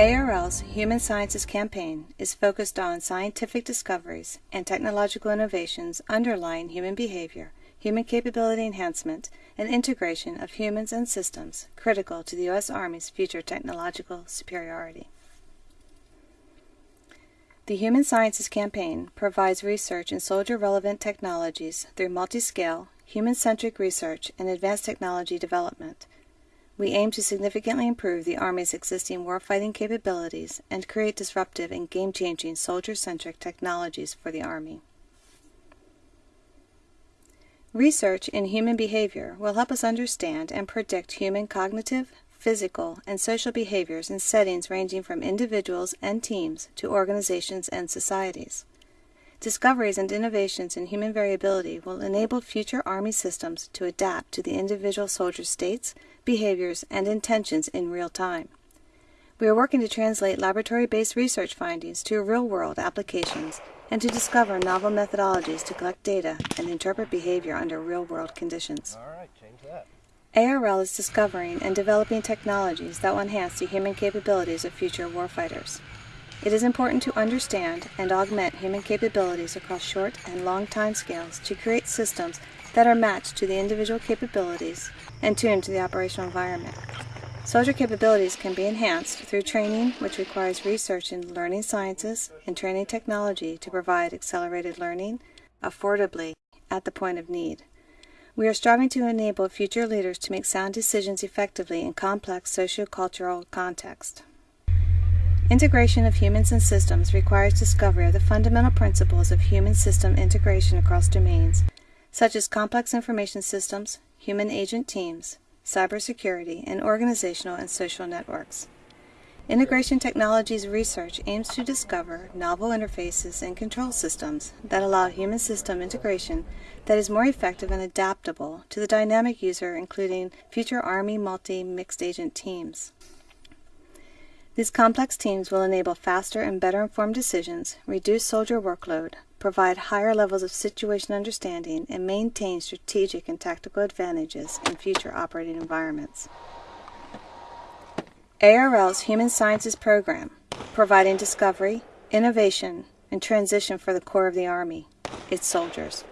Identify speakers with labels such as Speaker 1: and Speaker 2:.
Speaker 1: ARL's Human Sciences campaign is focused on scientific discoveries and technological innovations underlying human behavior, human capability enhancement, and integration of humans and systems critical to the U.S. Army's future technological superiority. The Human Sciences campaign provides research in soldier relevant technologies through multi scale, human centric research and advanced technology development we aim to significantly improve the Army's existing warfighting capabilities and create disruptive and game changing soldier centric technologies for the Army. Research in human behavior will help us understand and predict human cognitive, physical, and social behaviors in settings ranging from individuals and teams to organizations and societies. Discoveries and innovations in human variability will enable future Army systems to adapt to the individual soldier states, behaviors, and intentions in real time. We are working to translate laboratory based research findings to real world applications and to discover novel methodologies to collect data and interpret behavior under real world conditions.
Speaker 2: All right, change that.
Speaker 1: ARL is discovering and developing technologies that will enhance the human capabilities of future warfighters. It is important to understand and augment human capabilities across short and long time scales to create systems that are matched to the individual capabilities and tuned to the operational environment. Soldier capabilities can be enhanced through training, which requires research in learning sciences and training technology to provide accelerated learning affordably at the point of need. We are striving to enable future leaders to make sound decisions effectively in complex sociocultural context. Integration of humans and systems requires discovery of the fundamental principles of human system integration across domains such as complex information systems, human agent teams, cybersecurity, and organizational and social networks. Integration Technologies research aims to discover novel interfaces and control systems that allow human system integration that is more effective and adaptable to the dynamic user, including future Army multi mixed agent teams. These complex teams will enable faster and better informed decisions, reduce soldier workload, provide higher levels of situation understanding, and maintain strategic and tactical advantages in future operating environments. ARL's Human Sciences Program, providing discovery, innovation, and transition for the core of the Army, its soldiers.